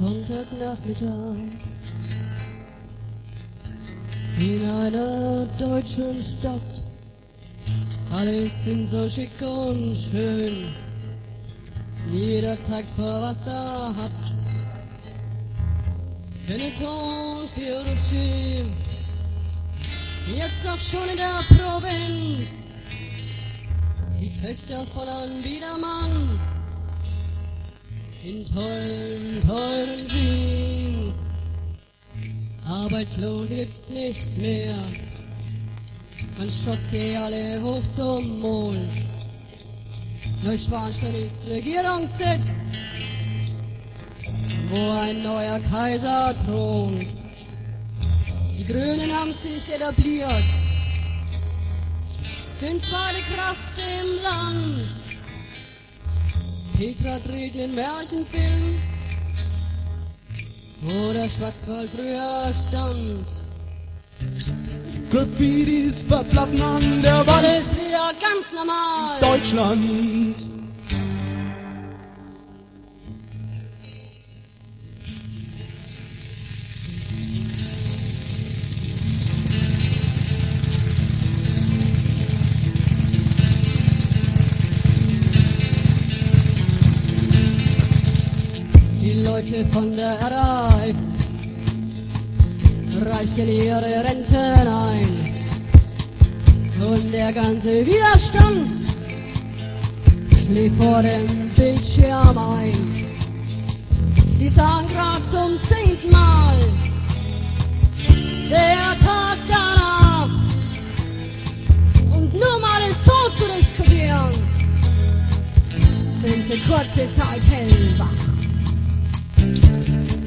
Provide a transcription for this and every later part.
Sonntagnachmittag in einer deutschen Stadt. Alles sind so schick und schön. Jeder zeigt vor, was er hat. Benetton, Fiorucci, jetzt auch schon in der Provinz. Die Töchter von einem Biedermann in tollen, teuren Jeans. Arbeitslose gibt's nicht mehr. Man schoss sie alle hoch zum Mond. Neuschwanstein ist Regierungssitz, wo ein neuer Kaiser thront. Die Grünen haben sich etabliert, sind zweite Kraft im Land. Petra dreht einen Märchenfilm, wo der Schwarzwald früher stand. Graffitis verblassen an der Wand. Alles wieder ganz normal. Deutschland. Leute von der RAF reichen ihre Renten ein. Und der ganze Widerstand schläft vor dem Bildschirm ein. Sie sagen grad zum zehnten Mal, der Tag danach. Und nur mal ist tot zu diskutieren, sind sie kurze Zeit hellwach.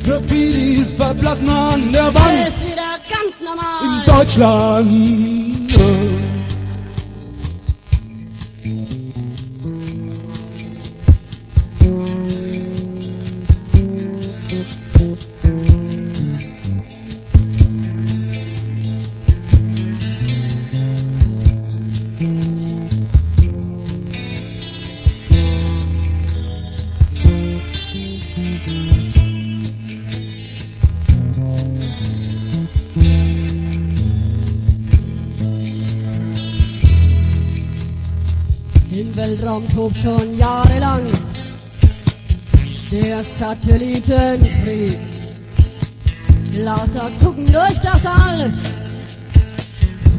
Graffitis verblassen an der Wand. Alles wieder ganz normal. In Deutschland. Im Weltraum tobt schon jahrelang der Satellitenkrieg. Laser zucken durch das All,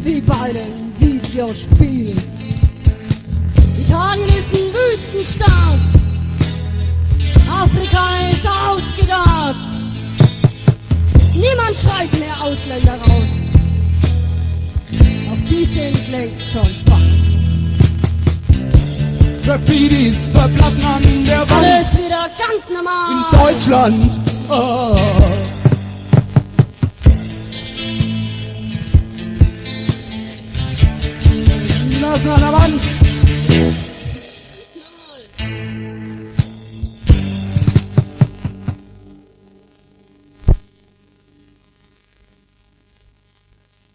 wie bei einem Videospiel. Italien ist ein Wüstenstaat, Afrika ist ausgedacht. Niemand schreit mehr Ausländer raus, auch die sind längst schon. Graffitis verblassen an der Wand. Alles wieder ganz normal. In Deutschland. Oh. Lassen an der Wand.